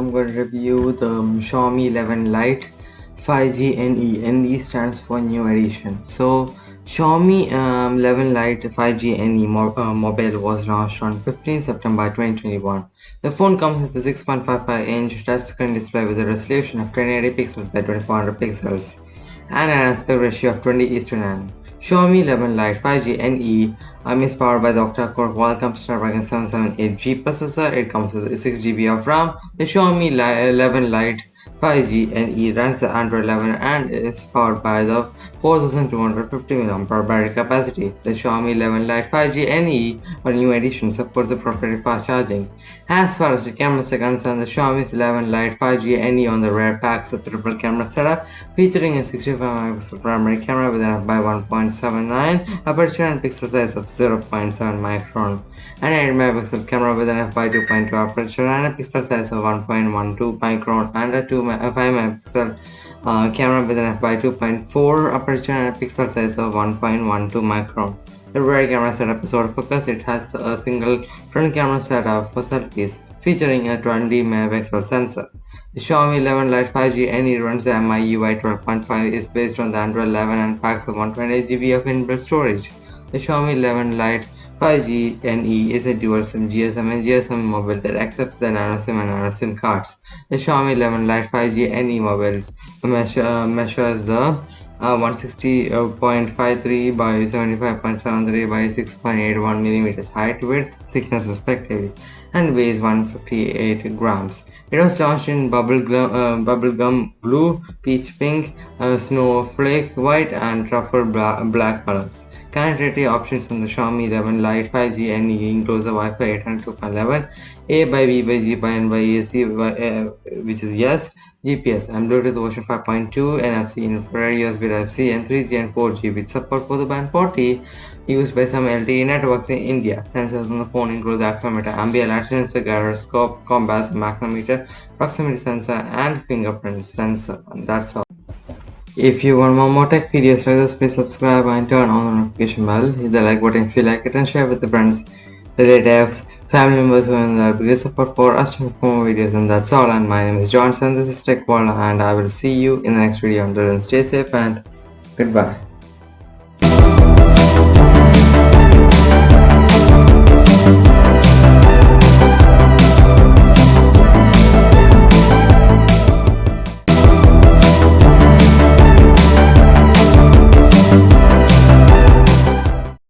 I'm going to review the Xiaomi 11 Lite 5G NE. NE stands for new edition. So Xiaomi um, 11 Lite 5G NE mo uh, mobile was launched on 15 September 2021. The phone comes with a 6.55 inch touchscreen display with a resolution of 1080 pixels by 2400 pixels and an aspect ratio of 20 is to 9. Xiaomi 11 Lite 5G NE um, is powered by the octa-core Qualcomm Snapdragon 778G processor. It comes with 6GB of RAM. The Xiaomi 11 Lite 5G NE runs the Android 11 and is powered by the 4250 mAh battery capacity. The Xiaomi 11 Lite 5G NE or new edition supports the proprietary fast charging. As far as the cameras are concerned, the Xiaomi 11 Lite 5G NE on the rear packs a triple camera setup featuring a 65 megapixel primary camera with an f/1.79 aperture and pixel size of 0.7 micron, an 8 megapixel camera with an f/2.2 aperture and a pixel size of 1.12 micron and a 2 5 megapixel uh, camera with an f by 2.4 aperture and a pixel size of 1.12 micron. The rear camera setup is autofocus. It has a single front camera setup for selfies, featuring a 20 megapixel sensor. The Xiaomi 11 Lite 5G NE runs the MIUI 12.5 is based on the Android 11 and packs a 128GB of inbuilt storage. The Xiaomi 11 Lite 5G NE is a dual SIM GSM and GSM mobile that accepts the nano SIM and nano SIM cards. The Xiaomi 11 Lite 5G NE mobiles measure, uh, measures the uh, 160.53 by 75.73 by 6.81 millimeters height, width, thickness respectively, and weighs 158 grams. It was launched in bubblegum, uh, bubblegum blue, peach pink, uh, snowflake white, and truffle bla black colors. Connectivity options on the Xiaomi 11 Lite 5G NE includes the Wi-Fi 802.11, A by B by G by N by AC, by, uh, which is yes, GPS and Bluetooth version 5.2, NFC, infrared, USB Type-C, and 3G and 4G with support for the band 40 used by some LTE networks in India. Sensors on the phone include the accelerometer, ambient light sensor, gyroscope, compass, magnetometer, proximity sensor, and fingerprint sensor. And that's all. If you want more, more tech videos like this, please subscribe and turn on the notification bell. Hit the like button if you like it and share with your friends, relatives, family members who are the biggest support for us to make more videos and that's all and my name is Johnson, this is Tech World and I will see you in the next video. Until then stay safe and goodbye.